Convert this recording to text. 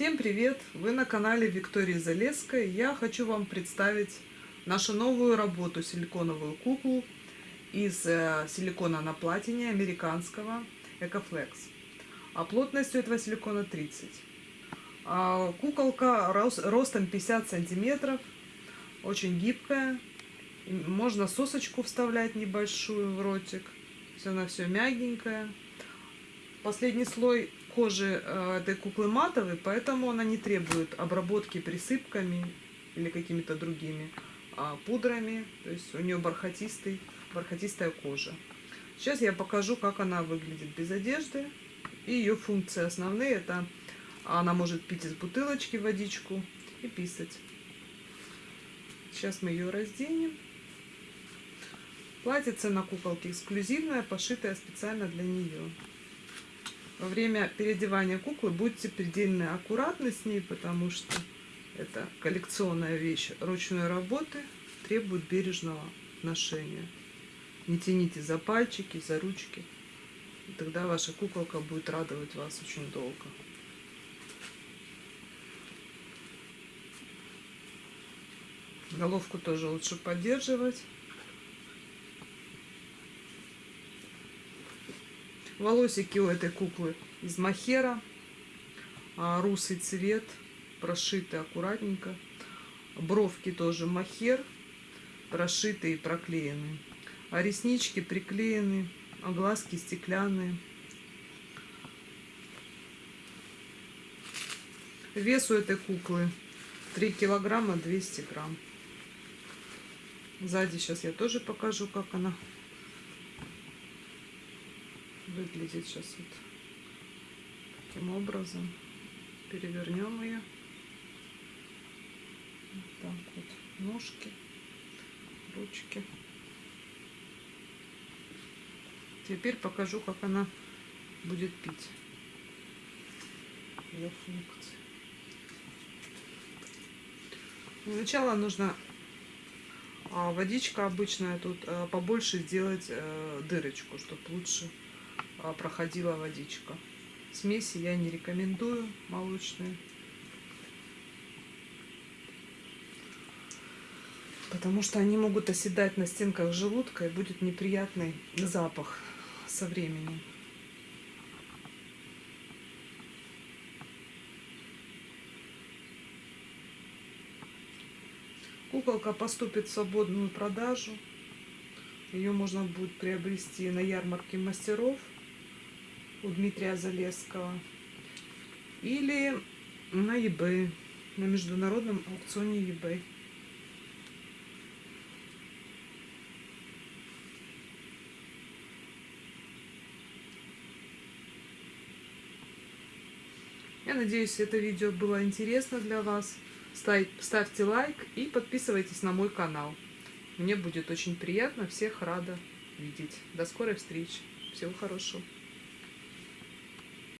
Всем привет! Вы на канале Виктории Залесской. Я хочу вам представить нашу новую работу силиконовую куклу из э, силикона на платине американского Ecoflex. А плотностью этого силикона 30. А куколка ростом 50 сантиметров, очень гибкая. Можно сосочку вставлять небольшую в ротик. Все она все мягенькая. Последний слой кожи этой куклы матовый, поэтому она не требует обработки присыпками или какими-то другими а, пудрами. То есть у нее бархатистый, бархатистая кожа. Сейчас я покажу, как она выглядит без одежды. И ее функции основные. Это она может пить из бутылочки водичку и писать. Сейчас мы ее разденем. Платьице на куколке эксклюзивное, пошитое специально для нее. Во время переодевания куклы будьте предельно аккуратны с ней, потому что это коллекционная вещь ручной работы, требует бережного ношения. Не тяните за пальчики, за ручки. И тогда ваша куколка будет радовать вас очень долго. Головку тоже лучше поддерживать. Волосики у этой куклы из махера. А, русый цвет, прошиты аккуратненько. Бровки тоже махер, прошитые и проклеены. А реснички приклеены, а глазки стеклянные. Вес у этой куклы 3 килограмма 200 грамм. Сзади сейчас я тоже покажу, как она выглядит сейчас вот таким образом. Перевернем ее. Вот так вот. Ножки, ручки. Теперь покажу, как она будет пить. Ее функции. Сначала нужно а, водичка обычная тут а, побольше сделать э, дырочку, чтобы лучше проходила водичка. Смеси я не рекомендую молочные. Потому что они могут оседать на стенках желудка и будет неприятный запах со временем. Куколка поступит в свободную продажу. Ее можно будет приобрести на ярмарке мастеров у Дмитрия Залесского. Или на eBay, на международном аукционе eBay. Я надеюсь, это видео было интересно для вас. Ставьте лайк и подписывайтесь на мой канал. Мне будет очень приятно, всех рада видеть. До скорой встречи. Всего хорошего.